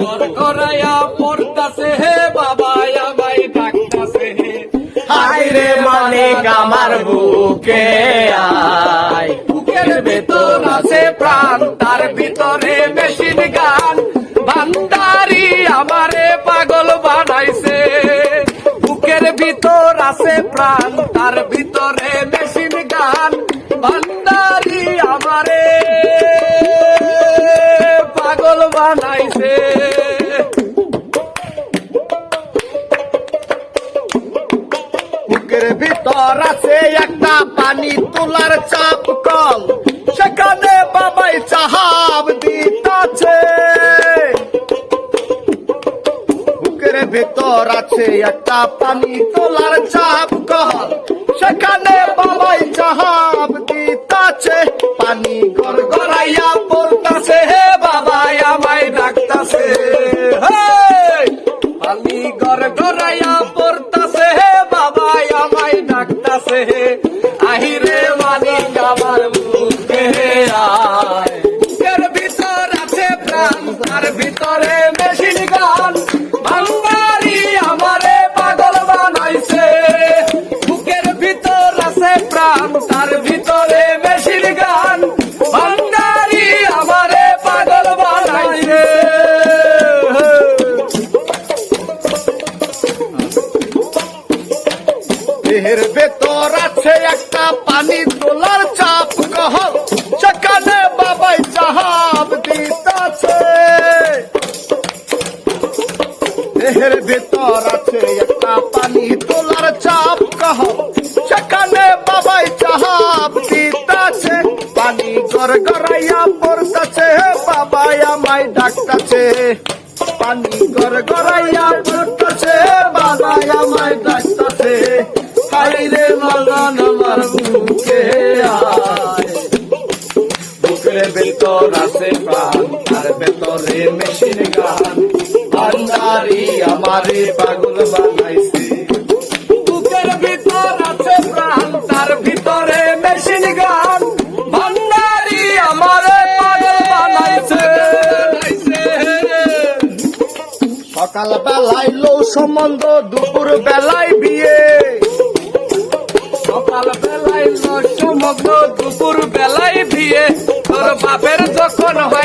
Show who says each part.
Speaker 1: ঘর ঘরাইয়া পড়তাছে হে বাবা আমায় ডাকতাছে হে।
Speaker 2: হাই রে মানিক আমার বুকে আয়।
Speaker 1: বুকের ভেতর আছে প্রাণ তার ভিতরে মেশিন গান। ভান্ডারি আমারে পাগল বানাইছে। বুকের ভিতর আছে প্রাণ তার ভিতরে মেশিন গান। ভান্ডারি
Speaker 2: বুকের ভিতর আছে একটা পানি তোলার চাপ কল। সেখানে বাবাই চাহাব দিতাছে। বুকের ভিতর আছে একটা পানি তোলার চাপ কল। সেখানে বাবাই চাহাব দিতাছে। পানি গড়
Speaker 1: গড়াইয়া পড়তাছে হে বাবা আমায় ডাকতাছে। হেই! পানি গড় গড়াইয়া ডাকতাছে হে আহিরে
Speaker 2: দেহের ভেতর আছে একটা পানি তোলার চাপ, কহ সেখানে বাবাই চাহাব দিতাছে। দেহের ভেতর আছে একটা পানি তোলার চাপ, কহ সেখানে বাবাই চাহাব দিতাছে। পানি গড় গড়াইয়া পড়তাছে, বাবাই আমায় ডাকতাছে। পানি গড় গড়াইয়া পড়তাছে, বাবাই আমায় ডাকতাছে। হাইরে মগন আমার বুকে বুকের ভেতর আছে প্রাণ ভেতরে মেশিন গান।
Speaker 1: ভিতরে মেশিন গান। পাগল বানাইছে।
Speaker 2: সকাল বেলায় লো সম্বন্ধ দুপুর বেলায় বিয়ে।
Speaker 1: লগ্ন দুপুর বেলায় দিয়ে তোর বাপের যখন হয়